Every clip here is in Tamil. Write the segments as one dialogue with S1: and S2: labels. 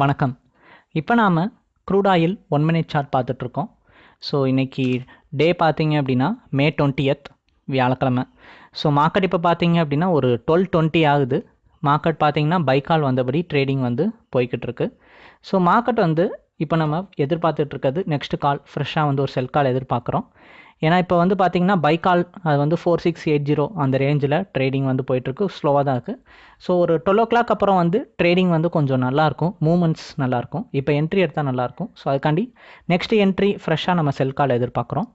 S1: வணக்கம். இப்போ நாம் crude oil one minute chart பார்த்துட்ருக்கோம் ஸோ இன்றைக்கி டே பார்த்தீங்க அப்படின்னா மே டுவெண்ட்டியத் வியாழக்கிழமை. ஸோ மார்க்கெட் இப்போ பார்த்தீங்க அப்படின்னா ஒரு டுவெல் டுவெண்ட்டி ஆகுது. மார்க்கெட் பார்த்தீங்கன்னா பைக்கால் வந்தபடி ட்ரேடிங் வந்து போய்கிட்டு இருக்கு. ஸோ மார்க்கெட் வந்து இப்போ நம்ம எதிர்பார்த்துட்ருக்கிறது நெக்ஸ்ட் கால் ஃப்ரெஷ்ஷாக வந்து ஒரு செல் கால் எதிர்பார்க்குறோம். ஏன்னா இப்போ வந்து பார்த்தீங்கன்னா பைக்கால் அது வந்து ஃபோர் சிக்ஸ் எயிட் ஜீரோ அந்த ரேஞ்சில் ட்ரேடிங் வந்து போயிட்டுருக்கு. ஸ்லோவாக தான் இருக்குது ஸோ ஒரு டுவெல் ஓ கிளாக் அப்புறம் வந்து ட்ரேடிங் வந்து கொஞ்சம் நல்லாயிருக்கும். மூமெண்ட்ஸ் நல்லாயிருக்கும். இப்போ என்ட்ரி எடுத்தால் நல்லாயிருக்கும். ஸோ அதுக்காண்டி நெக்ஸ்ட் என்ட்ரி ஃப்ரெஷ்ஷாக நம்ம செல் கால் எதிர்பார்க்குறோம்.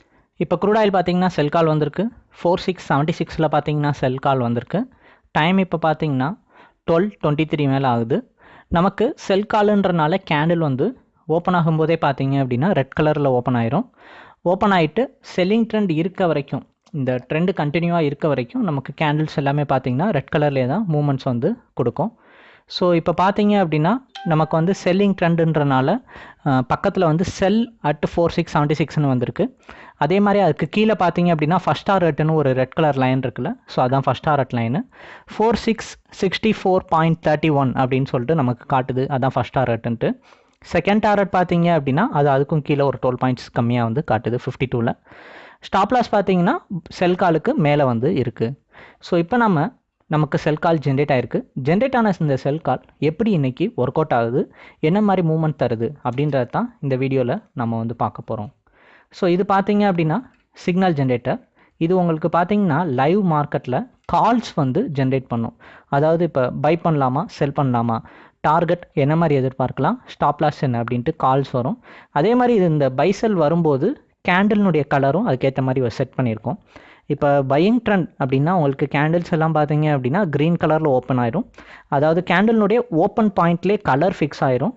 S1: இப்போ க்ரூட் ஆயில் பார்த்தீங்கன்னா செல் கால் வந்திருக்கு. ஃபோர் சிக்ஸ் செவன்ட்டி சிக்ஸில் பார்த்தீங்கன்னா செல் கால் வந்திருக்கு. டைம் இப்போ பார்த்தீங்கன்னா டுவெல் டுவெண்ட்டி த்ரீ மேலே ஆகுது. நமக்கு செல் காலுன்றனால கேண்டில் வந்து ஓப்பன் ஆகும்போதே பார்த்தீங்க அப்படின்னா ரெட் கலரில் ஓப்பன் ஆயிரும். ஓப்பன் ஆகிட்டு செல்லிங் ட்ரெண்ட் இருக்க வரைக்கும் இந்த ட்ரெண்டு கண்டினியூவாக இருக்க வரைக்கும் நமக்கு கேண்டில்ஸ் எல்லாமே பார்த்தீங்கன்னா ரெட் கலர்லேயே தான் மூமெண்ட்ஸ் வந்து கொடுக்கும். ஸோ இப்போ பார்த்தீங்க அப்படின்னா நமக்கு வந்து செல்லிங் ட்ரெண்டுன்றனால பக்கத்தில் வந்து sell at four six seventy சிக்ஸ்னு வந்திருக்கு. அதே மாதிரி அதுக்கு கீழே பார்த்தீங்க அப்படின்னா ஃபஸ்ட் ஆர் ரெட்டுன்னு ஒரு ரெட் கலர் லைன் இருக்குல்ல ஸோ அதான் first R at line four six sixty four point thirty one அப்படின்னு சொல்லிட்டு நமக்கு காட்டுது அதான் ஃபஸ்ட் ஆர் ரெட்டுன்ட்டு செகண்ட் டாரட் பார்த்தீங்க அப்படின்னா அது அதுக்கும் கீழே ஒரு டுவெல் பாயிண்ட்ஸ் கம்மியாக வந்து காட்டுது ஃபிஃப்டி டூவில் ஸ்டாப் லாஸ் பார்த்தீங்கன்னா செல் காலுக்கு மேலே வந்து இருக்குது ஸோ இப்போ நம்ம நமக்கு செல் கால் ஜென்ரேட் ஆயிருக்கு. ஜென்ரேட் ஆன இந்த செல் கால் எப்படி இன்றைக்கி ஒர்க் அவுட் ஆகுது என்ன மாதிரி மூவ்மெண்ட் தருது அப்படின்றது தான் இந்த வீடியோவில் நம்ம வந்து பார்க்க போகிறோம் ஸோ இது பார்த்தீங்க அப்படின்னா சிக்னல் ஜென்ரேட்டர் இது உங்களுக்கு பார்த்தீங்கன்னா லைவ் மார்க்கெட்டில் கால்ஸ் வந்து ஜென்ரேட் பண்ணும். அதாவது இப்போ பை பண்ணலாமா செல் பண்ணலாமா? டார்கெட் என்ன மாதிரி எதிர்பார்க்கலாம்? ஸ்டாப் லாஸ் என்ன அப்படின்ட்டு கால்ஸ் வரும். அதே மாதிரி இது இந்த பைசெல் வரும்போது கேண்டில்னுடைய கலரும் அதுக்கேற்ற மாதிரி செட் பண்ணியிருக்கோம். இப்போ பையிங் ட்ரெண்ட் அப்படின்னா உங்களுக்கு கேண்டில்ஸ் எல்லாம் பார்த்தீங்க அப்படின்னா க்ரீன் கலரில் ஓப்பன் ஆயிரும். அதாவது கேண்டில்னுடைய ஓப்பன் பாயிண்ட்லேயே கலர் ஃபிக்ஸ் ஆயிரும்.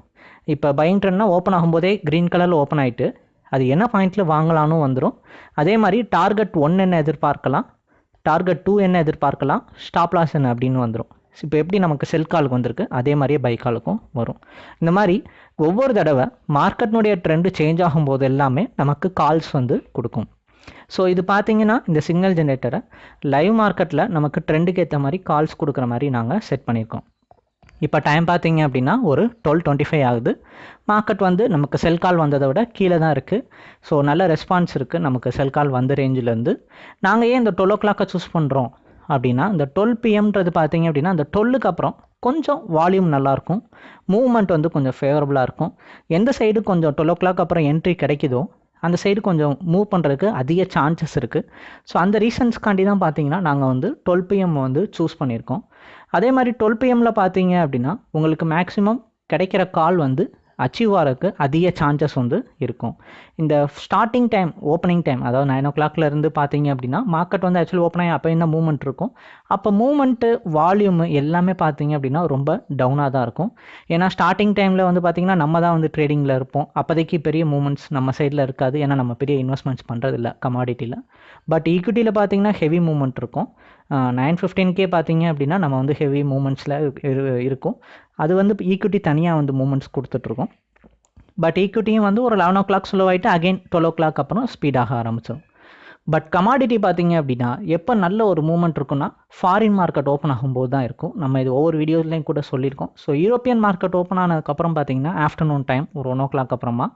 S1: இப்போ பையிங் ட்ரெண்ட்னா ஓப்பன் ஆகும்போதே க்ரீன் கலரில் ஓப்பன் ஆகிட்டு அது என்ன பாயிண்ட்டில் வாங்கலான்னு வந்துடும் அதே மாதிரி டார்கெட் ஒன் என்ன எதிர்பார்க்கலாம்? டார்கெட் டூ என்ன எதிர்பார்க்கலாம்? ஸ்டாப் லாஸ் என்ன அப்படின்னு வந்துடும் இப்போ எப்படி நமக்கு செல் காலுக்கு வந்திருக்கு? அதே மாதிரியே பை காலுக்கும் வரும். இந்த மாதிரி ஒவ்வொரு தடவை மார்க்கெட்னுடைய ட்ரெண்டு சேஞ்ச் ஆகும்போது எல்லாமே நமக்கு கால்ஸ் வந்து கொடுக்கும். ஸோ இது பார்த்தீங்கன்னா இந்த சிக்னல் ஜென்ரேட்டரை லைவ் மார்க்கெட்டில் நமக்கு ட்ரெண்டுக்கு ஏற்ற மாதிரி கால்ஸ் கொடுக்குற மாதிரி நாங்கள் செட் பண்ணியிருக்கோம். இப்போ டைம் பார்த்தீங்க அப்படின்னா ஒரு டுவெல் டுவெண்ட்டி ஃபைவ் ஆகுது. மார்க்கெட் வந்து நமக்கு செல் கால் வந்ததை விட கீழே தான் இருக்குது ஸோ நல்ல ரெஸ்பான்ஸ் இருக்குது நமக்கு செல் கால் வந்த ரேஞ்சிலேருந்து நாங்கள் ஏன் இந்த டுவெல் ஓ கிளாக்கை சூஸ் பண்ணுறோம் அப்படின்னா இந்த டுவெல் பிஎம்ன்றது பார்த்தீங்க அப்படின்னா அந்த டுவெல்லுக்கு அப்புறம் கொஞ்சம் வால்யூம் நல்லாயிருக்கும். மூவ்மெண்ட் வந்து கொஞ்சம் ஃபேவரபுளாக இருக்கும். எந்த சைடு கொஞ்சம் டுவெல் ஓ கிளாக் அப்புறம் என்ட்ரி கிடைக்குதோ அந்த சைடு கொஞ்சம் மூவ் பண்ணுறதுக்கு அதிக சான்சஸ் இருக்குது ஸோ அந்த ரீசன்ஸ்க்காண்டி தான் பார்த்தீங்கன்னா நாங்கள் வந்து டுவெல் பிஎம் வந்து சூஸ் பண்ணியிருக்கோம். அதே மாதிரி டுவெல் பிஎம்மில் பார்த்தீங்க அப்படின்னா உங்களுக்கு மேக்ஸிமம் கிடைக்கிற கால் வந்து அச்சீவ் ஆகிறதுக்கு அதிக சான்சஸ் வந்து இருக்கும். இந்த ஸ்டார்டிங் டைம் ஓப்பனிங் டைம் அதாவது நைன் ஓ கிளாக்லேருந்து பார்த்தீங்க அப்படின்னா மார்க்கெட் வந்து ஆக்சுவலி ஓப்பன் ஆகி அப்போ என்ன மூவ்மெண்ட் இருக்கும். அப்போ மூவ்மெண்ட்டு வால்யூமு எல்லாமே பார்த்தீங்க அப்படின்னா ரொம்ப டவுனாக தான் இருக்கும். ஏன்னா ஸ்டார்டிங் டைமில் வந்து பார்த்திங்கன்னா நம்ம தான் வந்து ட்ரேடிங்கில் இருப்போம். அப்போதைக்கு பெரிய மூவ்மெண்ட்ஸ் நம்ம சைடில் இருக்காது. ஏன்னா நம்ம பெரிய இன்வெஸ்ட்மெண்ட்ஸ் பண்ணுறதில்ல கமாடிட்டியில் பட் ஈக்விட்டியில் பார்த்தீங்கன்னா ஹெவி மூவ்மெண்ட் இருக்கும். நைன் ஃபிஃப்டீன்கே பார்த்தீங்க அப்படின்னா நம்ம வந்து ஹெவி மூமெண்ட்ஸில் இருக்கும். அது வந்து ஈக்விட்டி தனியாக வந்து மூமெண்ட்ஸ் கொடுத்துட்ருக்கோம். பட் ஈக்விட்டியும் வந்து ஒரு லெவன் ஓ கிளாக் ஸ்லோ ஆகிட்டு அகைன் டுவெல் ஓ கிளாக் அப்புறம் ஸ்பீடாக ஆரம்பிச்சிடும் பட் கமாடிட்டி பார்த்தீங்க அப்படின்னா எப்போ நல்ல ஒரு மூமெண்ட் இருக்குன்னா ஃபாரின் மார்க்கெட் ஓப்பன் ஆகும்போது தான் இருக்கும். நம்ம இது ஒவ்வொரு வீடியோஸ்லையும் கூட சொல்லியிருக்கோம். ஸோ யூரோப்பியன் மார்க்கெட் ஓப்பன் ஆனதுக்கப்புறம் பார்த்தீங்கன்னா ஆஃப்டர்நூன் டைம் ஒரு ஒன் ஓ கிளாக் அப்புறமா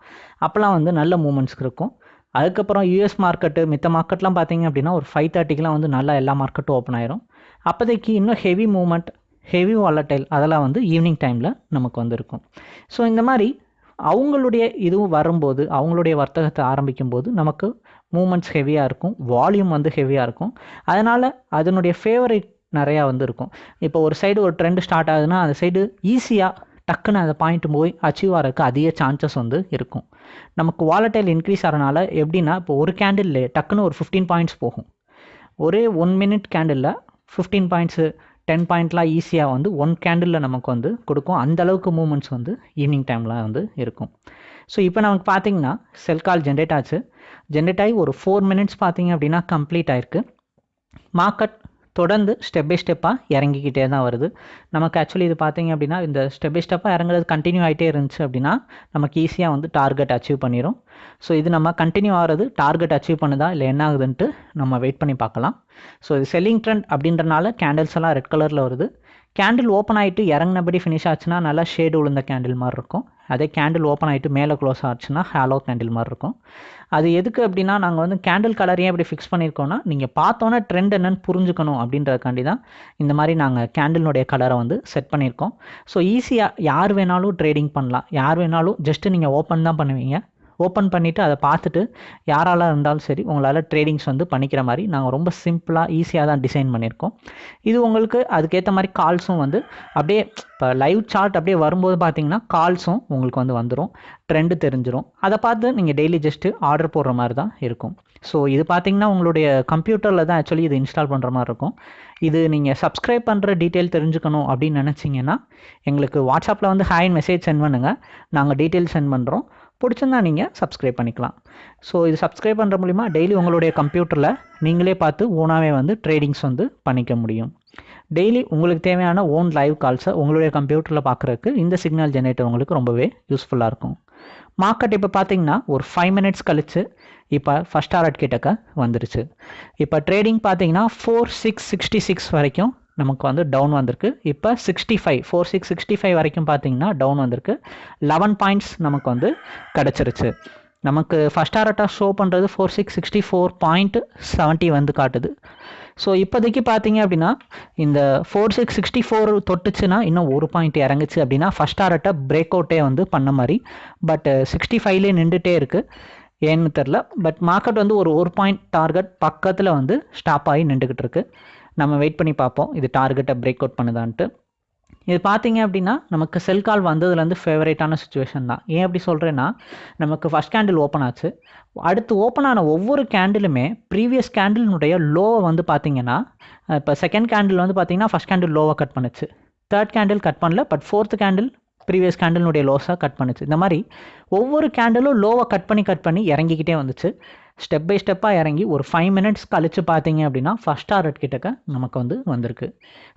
S1: அப்போலாம் வந்து நல்ல மூமெண்ட்ஸ் இருக்கும். அதுக்கப்புறம் யூஎஸ் மார்க்கெட்டு மித்த மார்க்கெட்லாம் பார்த்தீங்க அப்படின்னா ஒரு ஃபைவ் தேர்ட்டிக்கெலாம் வந்து நல்லா எல்லா மார்க்கெட்டும் ஓப்பன் ஆயிரும். அப்போதைக்கு இன்னும் ஹெவி மூமெண்ட் ஹெவி வாலட்டைல் அதெல்லாம் வந்து ஈவினிங் டைமில் நமக்கு வந்திருக்கும். ஸோ இந்த மாதிரி அவங்களுடைய இதுவும் வரும்போது அவங்களுடைய வர்த்தகத்தை ஆரம்பிக்கும் போது நமக்கு மூமெண்ட்ஸ் ஹெவியாக இருக்கும் வால்யூம் வந்து ஹெவியாக இருக்கும். அதனால் அதனுடைய ஃபேவரேட் நிறையா வந்து இருக்கும் இப்போ ஒரு சைடு ஒரு ட்ரெண்ட் ஸ்டார்ட் ஆகுதுன்னா அந்த சைடு ஈஸியாக டக்குன்னு அந்த பாயிண்ட் போய் அச்சீவ் ஆகிறதுக்கு அதிக சான்சஸ் வந்து இருக்கும். நமக்கு வாலட்டைல் இன்க்ரீஸ் ஆகிறனால எப்படின்னா இப்போ ஒரு கேண்டில் டக்குன்னு ஒரு ஃபிஃப்டீன் பாயிண்ட்ஸ் போகும். ஒரே ஒன் மினிட் கேண்டிலில் ஃபிஃப்டீன் பாயிண்ட்ஸு டென் பாயிண்ட்லாம் ஈஸியாக வந்து ஒன் கேண்டிலில் நமக்கு வந்து கொடுக்கும். அந்த அளவுக்கு மூமெண்ட்ஸ் வந்து ஈவினிங் டைமில் வந்து இருக்கும். ஸோ இப்போ நமக்கு பார்த்தீங்கன்னா செல் கால் ஜென்ரேட் ஆச்சு. ஜென்ரேட் ஆகி ஒரு ஃபோர் மினிட்ஸ் பார்த்தீங்க அப்படின்னா கம்ப்ளீட் ஆயிருக்கு. மார்க்கெட் தொடர்ந்து ஸ்டெப் பை ஸ்டெப்பாக இறங்கிக்கிட்டே தான் வருது. நமக்கு ஆக்சுவலி இது பார்த்தீங்க அப்படின்னா இந்த ஸ்டெப் பை ஸ்டெப்பாக இறங்குறது கண்டினியூ ஆகிட்டே இருந்துச்சு அப்படின்னா நமக்கு ஈஸியாக வந்து டார்கெட் அச்சீவ் பண்ணிடும் ஸோ இது நம்ம கண்டினியூ ஆகிறது டார்கெட் அச்சீவ் பண்ணுதா இல்லை என்ன ஆகுதுன்ட்டு நம்ம வெயிட் பண்ணி பார்க்கலாம். ஸோ இது செல்லிங் ட்ரெண்ட் அப்படின்றனால கேண்டில்ஸ் எல்லாம் ரெட் கலரில் வருது. கேண்டில் ஓப்பன் ஆகிட்டு இறங்கினபடி ஃபினிஷ் ஆச்சுன்னா நல்லா ஷேடு விழுந்த கேண்டில் மாதிரி இருக்கும். அதே கேண்டில் ஓப்பன் ஆகிட்டு மேலே க்ளோஸ் ஆச்சுன்னா ஹாலோ கேண்டில் மாதிரி இருக்கும். அது எதுக்கு அப்படின்னா நாங்கள் வந்து கேண்டில் கலரையும் எப்படி ஃபிக்ஸ் பண்ணியிருக்கோம்னா நீங்கள் பார்த்தோன்னே ட்ரெண்ட் என்னன்னு புரிஞ்சுக்கணும் அப்படின்றதுக்காண்டி தான் இந்த மாதிரி நாங்கள் கேண்டிலுடைய கலரை வந்து செட் பண்ணியிருக்கோம். ஸோ ஈஸியாக யார் வேணாலும் ட்ரேடிங் பண்ணலாம். யார் வேணாலும் ஜஸ்ட்டு நீங்கள் ஓப்பன் தான் பண்ணுவீங்க. ஓப்பன் பண்ணிவிட்டு அதை பார்த்துட்டு யாரால இருந்தாலும் சரி உங்களால் ட்ரேடிங்ஸ் வந்து பண்ணிக்கிற மாதிரி நாங்கள் ரொம்ப சிம்பிளாக ஈஸியாக தான் டிசைன் பண்ணியிருக்கோம். இது உங்களுக்கு அதுக்கேற்ற மாதிரி கால்ஸும் வந்து அப்படியே இப்போ லைவ் சார்ட் அப்படியே வரும்போது பார்த்தீங்கன்னா கால்ஸும் உங்களுக்கு வந்து வந்துடும் ட்ரெண்டு தெரிஞ்சிடும் அதை பார்த்து நீங்கள் டெய்லி ஜஸ்ட்டு ஆர்டர் போடுற மாதிரி தான் இருக்கும். ஸோ இது பார்த்தீங்கன்னா உங்களுடைய கம்ப்யூட்டரில் தான் ஆக்சுவலி இது இன்ஸ்டால் பண்ணுற மாதிரி இருக்கும். இது நீங்கள் சப்ஸ்கிரைப் பண்ணுற டீட்டெயில் தெரிஞ்சுக்கணும் அப்படின்னு நினச்சிங்கன்னா எங்களுக்கு வாட்ஸ்அப்பில் வந்து ஹாய் மெசேஜ் சென்ட் பண்ணுங்கள் நாங்கள் டீட்டெயில் சென்ட் பண்ணுறோம் பிடிச்சிருந்தா நீங்கள் சப்ஸ்கிரைப் பண்ணிக்கலாம். ஸோ இது சப்ஸ்கிரைப் பண்ணுற மூலிமா டெய்லி உங்களுடைய கம்ப்யூட்டரில் நீங்களே பார்த்து ஓனாகவே வந்து ட்ரேடிங்ஸ் வந்து பண்ணிக்க முடியும். டெய்லி உங்களுக்கு தேவையான ஓன் லைவ் கால்ஸை உங்களுடைய கம்ப்யூட்டரில் பார்க்குறதுக்கு இந்த சிக்னல் ஜெனரேட்டர் உங்களுக்கு ரொம்பவே யூஸ்ஃபுல்லாக இருக்கும். மார்க்கெட் இப்போ பார்த்தீங்கன்னா ஒரு ஃபைவ் மினிட்ஸ் கழிச்சு இப்போ ஃபஸ்ட் டாரட் கிட்டக்க வந்துருச்சு. இப்போ ட்ரேடிங் பார்த்தீங்கன்னா ஃபோர் சிக்ஸ் சிக்ஸ்டி சிக்ஸ் வரைக்கும் நமக்கு வந்து டவுன் வந்திருக்கு. இப்போ sixty five four six sixty five வரைக்கும் பார்த்தீங்கன்னா டவுன் வந்திருக்கு. லெவன் பாயிண்ட்ஸ் நமக்கு வந்து கிடச்சிருச்சு. நமக்கு ஃபஸ்ட் டாரட்டாக ஷோ பண்ணுறது four six sixty four point seventy வந்து காட்டுது. ஸோ இப்போதைக்கு பார்த்தீங்க அப்படின்னா இந்த ஃபோர் சிக்ஸ் சிக்ஸ்டி ஃபோர் தொட்டுச்சுன்னா இன்னும் ஒரு பாயிண்ட் இறங்குச்சு அப்படின்னா ஃபஸ்ட் டாரட்டை பிரேக் அவுட்டே வந்து பண்ண மாதிரி. பட் சிக்ஸ்டி ஃபைவ்லேயே நின்றுட்டே இருக்குது ஏன்னு தெரில பட் மார்க்கெட் வந்து ஒரு ஒரு பாயிண்ட் டார்கெட் பக்கத்தில் வந்து ஸ்டாப் ஆகி நின்றுக்கிட்டு இருக்குது நம்ம வெயிட் பண்ணி பார்ப்போம். இது டார்கெட்டை பிரேக் அவுட் பண்ணுதான்ட்டு. இது பார்த்தீங்க அப்படின்னா நமக்கு செல் கால் வந்ததுலேருந்து ஃபேவரேட்டான சுச்சுவேஷன் தான். ஏன் அப்படி சொல்கிறேன்னா நமக்கு ஃபஸ்ட் கேண்டில் ஓப்பன் ஆச்சு. அடுத்து ஓப்பன் ஆன ஒவ்வொரு கேண்டிலுமே ப்ரீவியஸ் கேண்டிலினுடைய லோவை வந்து பார்த்தீங்கன்னா இப்போ செகண்ட் கேண்டில் வந்து பார்த்தீங்கன்னா ஃபஸ்ட் கேண்டில் லோவை கட் பண்ணுச்சு. தேர்ட் கேண்டில் கட் பண்ணல பட் ஃபோர்த் கேண்டில் ப்ரீவியஸ் கேண்டலினுடைய லோஸாக கட் பண்ணுச்சு. இந்த மாதிரி ஒவ்வொரு கேண்டிலும் லோவை கட் பண்ணி கட் பண்ணி இறங்கிக்கிட்டே வந்துச்சு. ஸ்டெப் பை ஸ்டெப்பாக இறங்கி ஒரு ஃபைவ் மினிட்ஸ் கழித்து பார்த்தீங்க அப்படின்னா ஃபஸ்ட் டாரட் கிட்டக்க நமக்கு வந்து வந்திருக்கு.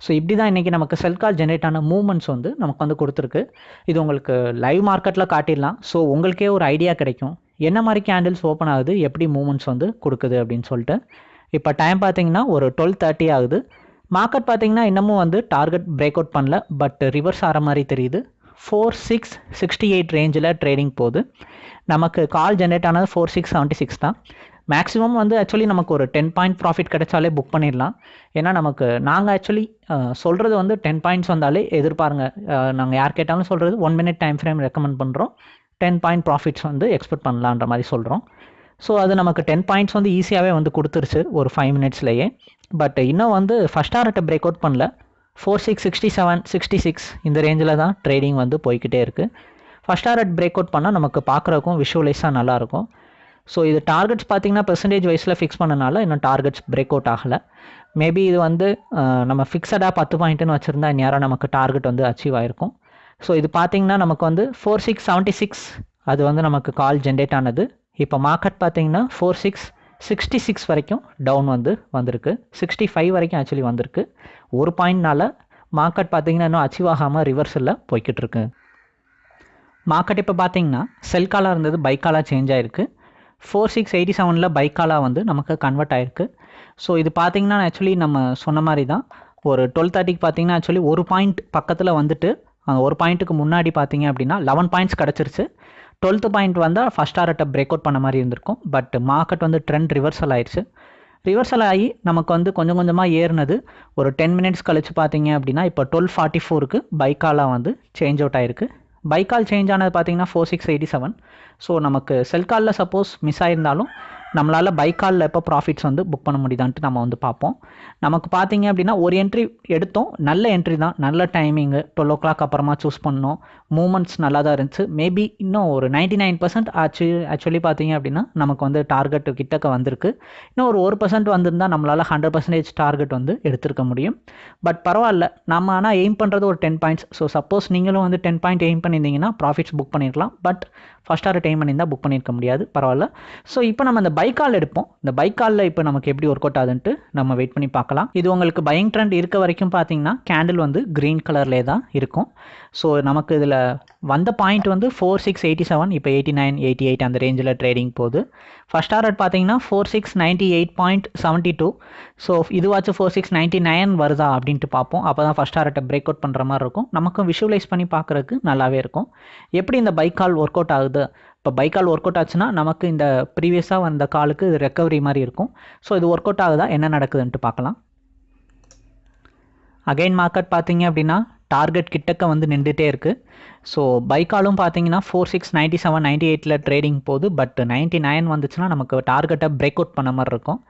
S1: ஸோ இப்படி தான் இன்றைக்கி நமக்கு செல் கால் ஜென்ரேட் ஆன மூவ்மெண்ட்ஸ் வந்து நமக்கு வந்து கொடுத்துருக்கு. இது உங்களுக்கு லைவ் மார்க்கெட்டில் காட்டிடலாம். ஸோ உங்களுக்கே ஒரு ஐடியா கிடைக்கும். என்ன மாதிரி கேண்டில்ஸ் ஓப்பன் ஆகுது? எப்படி மூவ்மெண்ட்ஸ் வந்து கொடுக்குது அப்படின்னு சொல்லிட்டு. இப்போ டைம் பார்த்தீங்கன்னா ஒரு டுவெல் தேர்ட்டி ஆகுது. மார்க்கெட் பார்த்தீங்கன்னா இன்னமும் வந்து டார்கெட் பிரேக் அவுட் பண்ணல. பட் ரிவர்ஸ் ஆகிற மாதிரி தெரியுது. ஃபோர் சிக்ஸ் சிக்ஸ்டி எயிட் ரேஞ்சில் ட்ரேடிங் போகுது. நமக்கு கால் ஜென்ரேட் ஆனது ஃபோர் சிக்ஸ் செவன்ட்டி சிக்ஸ் தான். மேக்ஸிமம் வந்து ஆக்சுவலி நமக்கு ஒரு டென் பாயிண்ட் ப்ராஃபிட் கிடைச்சாலே புக் பண்ணிடலாம். ஏன்னா நமக்கு நாங்கள் ஆக்சுவலி சொல்கிறது வந்து டென் பாயிண்ட்ஸ் வந்தாலே எதிர்பாருங்க. நாங்கள் யார் கேட்டாலும் சொல்கிறது one minute time frame recommend பண்ணுறோம் டென் பாயிண்ட் ப்ராஃபிட்ஸ் வந்து எக்ஸ்பெக்ட் பண்ணலான்ற மாதிரி சொல்கிறோம் ஸோ அது நமக்கு டென் பாயிண்ட்ஸ் வந்து ஈஸியாகவே வந்து கொடுத்துருச்சு ஒரு ஃபைவ் மினிட்ஸ்லேயே பட் இன்னும் வந்து ஃபஸ்ட் ஆர்ட்டை பிரேக் அவுட் பண்ணல. Four six sixty seven sixty six இந்த ரேஞ்சில் தான் ட்ரேடிங் வந்து போய்கிட்டே இருக்குது ஃபஸ்ட் டாரட் பிரேக் அவுட் பண்ணால் நமக்கு பார்க்குறக்கும் விஷுவலைஸாக நல்லாயிருக்கும் ஸோ இது டார்கெட்ஸ் பார்த்தீங்கன்னா பெர்சன்டேஜ் வைஸில் ஃபிக்ஸ் பண்ணனால இன்னும் டார்கெட்ஸ் பிரேக் அவுட் ஆகலை. மேபி இது வந்து நம்ம ஃபிக்ஸடாக பத்து பாயிண்ட்டுன்னு வச்சுருந்தா நேராக நமக்கு டார்கெட் வந்து அச்சீவ் ஆகிருக்கும் ஸோ இது பார்த்திங்கன்னா நமக்கு வந்து ஃபோர் சிக்ஸ் செவன்ட்டி சிக்ஸ் அது வந்து நமக்கு கால் ஜென்ரேட் ஆனது. இப்போ மார்க்கெட் பார்த்தீங்கன்னா ஃபோர் சிக்ஸ் சிக்ஸ்டி சிக்ஸ் வரைக்கும் டவுன் வந்து வந்திருக்கு. சிக்ஸ்டி ஃபைவ் வரைக்கும் ஆக்சுவலி வந்திருக்கு. ஒரு பாயிண்ட்னால மார்க்கெட் பார்த்தீங்கன்னா இன்னும் அச்சீவ் ஆகாமல் ரிவர்ஸில் போய்கிட்டு இருக்கு மார்க்கெட் இப்போ பார்த்தீங்கன்னா செல் காலாக இருந்தது பைக்காலாக சேஞ்ச் ஆகிருக்கு ஃபோர் சிக்ஸ் எயிட்டி செவனில் பைக்காலாக வந்து நமக்கு கன்வெர்ட் ஆகிருக்கு ஸோ இது பார்த்திங்கன்னா ஆக்சுவலி நம்ம சொன்ன மாதிரி தான் ஒரு டுவெல் தேர்ட்டிக்கு பார்த்தீங்கன்னா ஆக்சுவலி ஒரு பாயிண்ட் பக்கத்தில் வந்துட்டு அந்த ஒரு பாயிண்ட்டுக்கு முன்னாடி பார்த்தீங்க அப்படின்னா லெவன் பாயிண்ட்ஸ் கிடச்சிருச்சு. டுவெல்த்து பாயிண்ட் வந்தால் ஃபஸ்ட் டாரட்டை பிரேக் அவுட் பண்ண மாதிரி இருந்திருக்கும். பட் மார்க்கெட் வந்து ட்ரெண்ட் ரிவர்சல் ஆயிடுச்சு ரிவர்சல் ஆகி நமக்கு வந்து கொஞ்சம் கொஞ்சமாக ஏறினது ஒரு டென் மினிட்ஸ் கழித்து பார்த்தீங்க அப்படின்னா இப்போ டுவெல் ஃபார்ட்டி ஃபோருக்கு பைக்காலாக வந்து சேஞ்ச் அவுட் ஆயிருக்கு. பைக்கால் சேஞ்ச் ஆனது பார்த்தீங்கன்னா four six eighty seven so நமக்கு செல்காலில் சப்போஸ் மிஸ் ஆயிருந்தாலும் நம்மளால் பைக்காலில் எப்போ ப்ராஃபிட்ஸ் வந்து புக் பண்ண முடியுதான்ட்டு நம்ம வந்து பார்ப்போம். நமக்கு பார்த்தீங்க அப்படின்னா ஒரு என்ட்ரி எடுத்தோம். நல்ல என்ட்ரி தான். நல்ல டைமிங்கு டுவெல் ஓ கிளாக் அப்புறமா சூஸ் பண்ணோம். மூமெண்ட்ஸ் நல்லா தான் இருந்துச்சு. மேபி இன்னும் ஒரு நைன்டி நைன் பர்சன்ட் ஆச்சு. ஆக்சுவலி பார்த்தீங்க அப்படின்னா நமக்கு வந்து டார்கெட் கிட்டக்க வந்திருக்கு. இன்னும் ஒரு ஒரு பர்சன்ட் வந்திருந்தால் நம்மளால் ஹண்ட்ரட் பர்சன்டேஜ் டார்கெட் வந்து எடுத்திருக்க முடியும். பட் பரவாயில்ல. நம்ம ஆனால் எய்ம் பண்ணுறது ஒரு டென் பாயிண்ட்ஸ் ஸோ சப்போஸ் நீங்களும் வந்து டென் பாயிண்ட் எய்ம் பண்ணியிருந்தீங்கன்னா ப்ராஃபிட்ஸ் புக் பண்ணியிருக்கலாம். பட் ஃபஸ்ட் ஆர் டைம் பண்ணியிருந்தால் புக் பண்ணியிருக்க முடியாது. பரவாயில்ல. ஸோ இப்போ நம்ம அந்த பைக்கால் எடுப்போம். இந்த பைக்காலில் இப்போ நமக்கு எப்படி ஒர்க் அவுட் ஆகுதுன்ட்டு நம்ம வெயிட் பண்ணி பார்க்கலாம். இது உங்களுக்கு பையிங் ட்ரெண்ட் இருக்க வரைக்கும் பார்த்தீங்கன்னா கேண்டில் வந்து க்ரீன் கலர்லேயே தான் இருக்கும். ஸோ நமக்கு இதில் வந்த பாயிண்ட் வந்து ஃபோர் சிக்ஸ் எயிட்டி செவன் இப்போ எயிட்டி நைன் எயிட்டி எயிட் அந்த ரேஞ்சில் ட்ரேடிங் போகுது. ஃபஸ்ட் டாரட் பார்த்தீங்கன்னா four six ninety eight point seventy two so இதுவாச்சும் four six ninety nine வருதா அப்படின்ட்டு பார்ப்போம். அப்போ தான் ஃபஸ்ட் டாரட்டை பிரேக் அவுட் பண்ணுற மாதிரி இருக்கும். நமக்கும் விஷுவலைஸ் பண்ணி பார்க்குறதுக்கு நல்லாவே இருக்கும். எப்படி இந்த பைக் கால் ஒர்க் அவுட் ஆகுது? இப்போ பைக் கால் ஒர்க் அவுட் ஆச்சுன்னா நமக்கு இந்த ப்ரீவியஸாக வந்த காலுக்கு இது ரெக்கவரி மாதிரி இருக்கும். ஸோ இது ஒர்க் அவுட் ஆகுதா? என்ன நடக்குதுன்ட்டு பார்க்கலாம். அகைன் மார்க்கெட் பார்த்தீங்க அப்படின்னா டார்கெட் கிட்டக்க வந்து நின்றுட்டே இருக்குது ஸோ பைக்காலும் பார்த்தீங்கன்னா four six ninety seven ninety எயிட்டில் ட்ரேடிங் போகுது பட் நைன்ட்டி நைன் வந்துச்சுன்னா நமக்கு டார்கெட்டை பிரேக் அவுட் பண்ண மாதிரி இருக்கும்.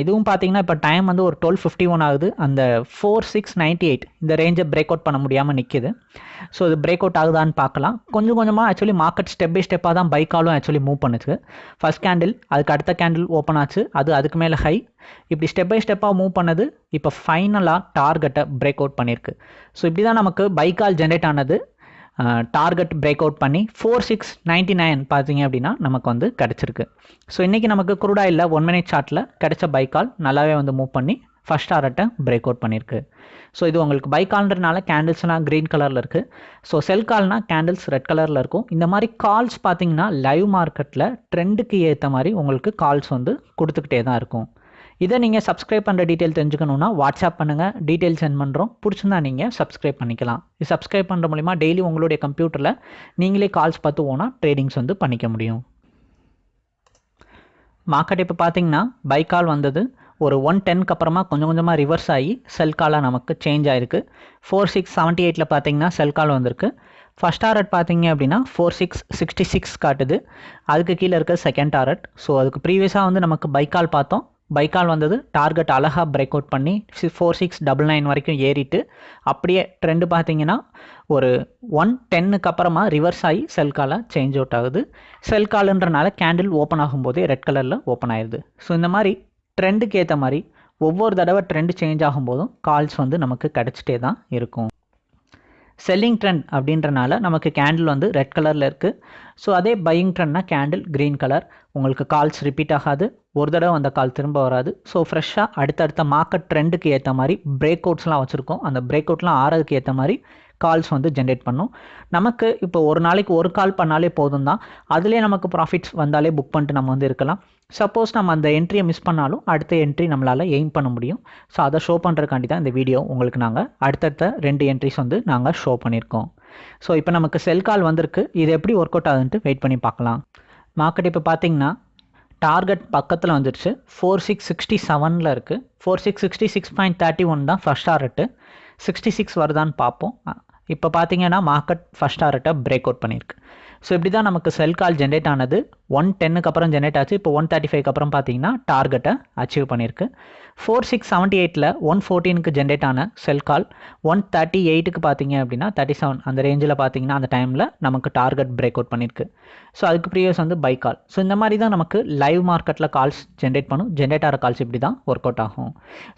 S1: இதுவும் பார்த்தீங்கன்னா இப்போ டைம் வந்து ஒரு டுவெல் ஃபிஃப்டி ஒன் ஆகுது. அந்த ஃபோர் சிக்ஸ் நைன்ட்டி எயிட் இந்த ரேஞ்சை பிரேக் அவுட் பண்ண முடியாமல் நிற்கிது ஸோ இது பிரேக் அவுட் ஆகுதான்னு பார்க்கலாம் கொஞ்சம் கொஞ்சமாக ஆக்சுவலி மார்க்கெட் ஸ்டெப் பை ஸ்டெப்பாக தான் பைக்காலும் ஆக்சுவலி மூவ் பண்ணுச்சு. ஃபஸ்ட் கேண்டில் அதுக்கு அடுத்த கேண்டில் ஓப்பன் ஆச்சு. அது அதுக்கு மேலே ஹை இப்படி ஸ்டெப் பை ஸ்டெப்பாக மூவ் பண்ணது இப்போ ஃபைனலாக டார்கெட்டை பிரேக் அவுட் பண்ணியிருக்கு ஸோ இப்படி தான் நமக்கு பைக்கால் ஜென்ரேட் ஆனது. டார்கெட் பிரேக் அவுட் பண்ணி ஃபோர் சிக்ஸ் நைன்ட்டி நைன் பார்த்தீங்க அப்படின்னா நமக்கு வந்து கிடச்சிருக்கு. ஸோ இன்றைக்கி நமக்கு குருடாயில் ஒன் மினிட் சார்ட்டில் கிடைச்ச பைக்கால் நல்லாவே வந்து மூவ் பண்ணி ஃபஸ்ட் டாரட்டை பிரேக் அவுட் பண்ணியிருக்கு. ஸோ இது உங்களுக்கு பைக்கால்ன்றனால கேண்டில்ஸ்னால் க்ரீன் கலரில் இருக்குது ஸோ செல் கால்னால் கேண்டில்ஸ் ரெட் கலரில் இருக்கும். இந்த மாதிரி கால்ஸ் பார்த்தீங்கன்னா லைவ் மார்க்கெட்டில் ட்ரெண்டுக்கு ஏற்ற மாதிரி உங்களுக்கு கால்ஸ் வந்து கொடுத்துக்கிட்டே தான் இருக்கும். இதை நீங்கள் சப்ஸ்கிரைப் பண்ணுற டீட்டெயில் தெரிஞ்சுக்கணுன்னா வாட்ஸ்அப் பண்ணுங்கள் டீட்டெயில் சென்ட் பண்ணுறோம் பிடிச்சிருந்தா நீங்கள் சப்ஸ்கிரைப் பண்ணிக்கலாம். இது சப்ஸ்கிரைப் பண்ணுற மூலிமா டெய்லி உங்களுடைய கம்ப்யூட்டரில் நீங்களே கால்ஸ் பார்த்து ஓனால் ட்ரேடிங்ஸ் வந்து பண்ணிக்க முடியும். மார்க்கெட் இப்போ பார்த்தீங்கன்னா பை கால் வந்தது. ஒரு ஒன் டென்க்கு அப்புறமா கொஞ்சம் கொஞ்சமாக ரிவர்ஸ் ஆகி செல் காலாக நமக்கு சேஞ்ச் ஆயிருக்கு. ஃபோர் சிக்ஸ் செவன்ட்டி எயிட்டில் பார்த்தீங்கன்னா செல் கால் வந்திருக்கு. ஃபஸ்ட் டாரட் பார்த்தீங்க அப்படின்னா ஃபோர் சிக்ஸ் சிக்ஸ்டி சிக்ஸ் காட்டுது. அதுக்கு கீழே இருக்க செகண்ட் டாரட் ஸோ அதுக்கு ப்ரீவியஸாக வந்து நமக்கு பைக்கால் பார்த்தோம். பைக்கால் வந்தது டார்கெட் அழகாக பிரேக் அவுட் பண்ணி ஃபோர் சிக்ஸ் டபுள் நைன் வரைக்கும் ஏறிட்டு அப்படியே ட்ரெண்டு பார்த்தீங்கன்னா ஒரு ஒன் டென்னுக்கு அப்புறமா ரிவர்ஸ் ஆகி செல் காலாக சேஞ்ச் அவுட் ஆகுது. செல் காலுன்றனால கேண்டில் ஓப்பன் ஆகும்போதே ரெட் கலரில் ஓப்பன் ஆயிடுது ஸோ இந்த மாதிரி ட்ரெண்டுக்கு ஏற்ற மாதிரி ஒவ்வொரு தடவை ட்ரெண்டு சேஞ்ச் ஆகும்போதும் கால்ஸ் வந்து நமக்கு கிடச்சிட்டே தான் இருக்கும். செல்லிங் ட்ரெண்ட் அப்படின்றனால நமக்கு கேண்டில் வந்து ரெட் கலரில் இருக்குது ஸோ அதே பையிங் ட்ரெண்ட்னா கேண்டில் க்ரீன் கலர் உங்களுக்கு கால்ஸ் ரிப்பீட் ஆகாது. ஒரு தடவை அந்த கால் திரும்ப வராது. ஸோ ஃப்ரெஷ்ஷாக அடுத்தடுத்த மார்க்கெட் ட்ரெண்டுக்கு ஏற்ற மாதிரி பிரேக் அவுட்ஸ்லாம் வச்சுருக்கோம். அந்த பிரேக் அவுட்லாம் ஆறதுக்கு ஏற்ற மாதிரி கால்ஸ் வந்து ஜென்ரேட் பண்ணும். நமக்கு இப்போ ஒரு நாளைக்கு ஒரு கால் பண்ணாலே போதும் தான் அதுலேயே நமக்கு ப்ராஃபிட்ஸ் வந்தாலே புக் பண்ணிட்டு நம்ம வந்து இருக்கலாம். சப்போஸ் நம்ம அந்த என்ட்ரியை மிஸ் பண்ணாலும் அடுத்த என்ட்ரி நம்மளால் எய்ம் பண்ண முடியும். ஸோ அதை ஷோ பண்ணுறதுக்காண்டி தான் இந்த வீடியோ உங்களுக்கு நாங்கள் அடுத்தடுத்த ரெண்டு என்ட்ரிஸ் வந்து நாங்கள் ஷோ பண்ணியிருக்கோம் ஸோ இப்போ நமக்கு செல் கால் வந்திருக்கு. இது எப்படி ஒர்க் அவுட் ஆகுதுன்ட்டு வெயிட் பண்ணி பார்க்கலாம். மார்க்கெட் இப்போ பார்த்தீங்கன்னா டார்கெட் பக்கத்தில் வந்துடுச்சு ஃபோர் சிக்ஸ் சிக்ஸ்டி செவனில் இருக்குது four six sixty six point thirty one தான் ஃபஸ்ட் டார்கெட்டு சிக்ஸ்டி சிக்ஸ் வருதான்னு பார்ப்போம். இப்போ பார்த்தீங்கன்னா மார்க்கெட் ஃபஸ்ட் டார்கெட்டை பிரேக் அவுட் பண்ணியிருக்கு ஸோ இப்படி தான் நமக்கு செல் கால் ஜென்ரேட் ஆனது. ஒன் டென்னுக்கு அப்புறம் ஜென்ரேட் ஆச்சு. இப்போ ஒன் தேர்ட்டி ஃபைவ்க்கு அப்புறம் பார்த்தீங்கன்னா டார்கெட்டை அச்சீவ் பண்ணியிருக்கு. ஃபோர் சிக்ஸ் செவன்ட்டி எயிட்டில் ஒன் ஃபோர்டீனுக்கு ஜென்ரேட் ஆன செல் கால் ஒன் தேர்ட்டி எயிட்டுக்கு பார்த்தீங்க அப்படின்னா தேர்ட்டி செவன் அந்த ரேஞ்சில் பார்த்தீங்கன்னா அந்த டைமில் நமக்கு டார்கெட் பிரேக் அவுட் பண்ணியிருக்கு. ஸோ அதுக்கு ப்ரீவியஸ் வந்து பை கால் ஸோ இந்த மாதிரி தான் நமக்கு லைவ் மார்க்கெட்டில் கால்ஸ் ஜென்ரேட் பண்ணும். ஜென்ரேட் ஆகிற கால்ஸ் இப்படி தான் ஒர்க் அவுட் ஆகும்.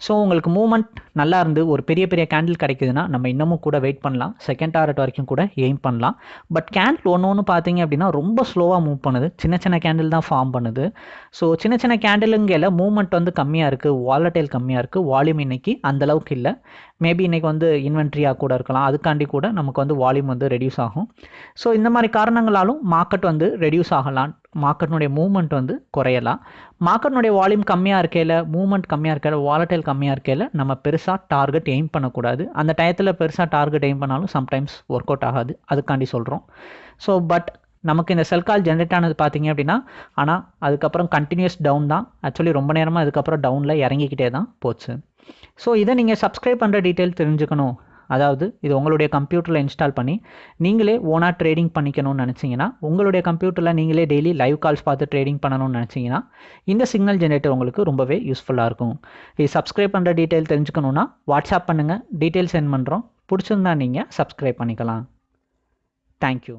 S1: ஸோ உங்களுக்கு மூவ்மெண்ட் நல்லா இருந்து ஒரு பெரிய பெரிய கேண்டில் கிடைக்குதுன்னா நம்ம இன்னமும் கூட வெயிட் பண்ணலாம். செகண்ட் டார்கெட் வரைக்கும் கூட எய்ம் பண்ணலாம். பட் கேண்டில் ஒன்று ஒன்று பார்த்தீங்க அப்படின்னா ரொம்ப ஸ்லோவாக மூவ் பண்ணுது. சின்ன சின்ன கேண்டில் தான் ஃபார்ம் பண்ணுது. ஸோ சின்ன சின்ன கேண்டிலுங்கையில் மூவ்மெண்ட் வந்து கம்மியாக இருக்குது வாலட்டைல் கம்மியாக இருக்குது வால்யூம் இன்னைக்கு அந்தளவுக்கு இல்லை. மேபி இன்றைக்கி வந்து இன்வென்ட்ரியாக கூட இருக்கலாம். அதுக்காண்டி கூட நமக்கு வந்து வால்யூம் வந்து ரெடியூஸ் ஆகும். ஸோ இந்த மாதிரி காரணங்களாலும் மார்க்கெட் வந்து ரெடியூஸ் ஆகலாம். மார்க்கெட்னுடைய மூவ்மெண்ட் வந்து குறையலாம். மார்க்கெட்னுடைய வால்யூம் கம்மியாக இருக்கையில் மூவ்மெண்ட் கம்மியாக இருக்கையில் வாலட்டைல் கம்மியாக இருக்கையில் நம்ம பெருசாக டார்கெட் எய்ம் பண்ணக்கூடாது. அந்த டயத்தில் பெருசாக டார்கெட் எய்ம் பண்ணாலும் சம்டைம்ஸ் ஒர்க் அவுட் ஆகாது. அதுக்காண்டி சொல்கிறோம் ஸோ பட் நமக்கு இந்த செல் கால் ஜென்ரேட் ஆனது பார்த்தீங்க அப்படின்னா ஆனால் அதுக்கப்புறம் கண்டினியூஸ் டவுன் தான். ஆக்சுவலி ரொம்ப நேரமாக அதுக்கப்புறம் டவுனில் இறங்கிக்கிட்டே தான் போச்சு. ஸோ இதை நீங்கள் சப்ஸ்கிரைப் பண்ணுற டீட்டெயில் தெரிஞ்சுக்கணும். அதாவது இது உங்களுடைய கம்ப்யூட்டரில் இன்ஸ்டால் பண்ணி நீங்களே ஓனாக ட்ரேடிங் பண்ணிக்கணும்னு நினச்சிங்கன்னா உங்களுடைய கம்ப்யூட்டரில் நீங்களே டெய்லி லைவ் கால்ஸ் பார்த்து ட்ரேடிங் பண்ணணும்னு நினச்சிங்கன்னா இந்த சிக்னல் ஜென்ரேட்டர் உங்களுக்கு ரொம்பவே யூஸ்ஃபுல்லாக இருக்கும். இது சப்ஸ்கிரைப் பண்ணுற டீட்டெயில் தெரிஞ்சுக்கணுன்னா வாட்ஸ்அப் பண்ணுங்கள் டீட்டெயில் சென்ட் பண்ணுறோம் பிடிச்சிருந்தா நீங்கள் சப்ஸ்கிரைப் பண்ணிக்கலாம். தேங்க்யூ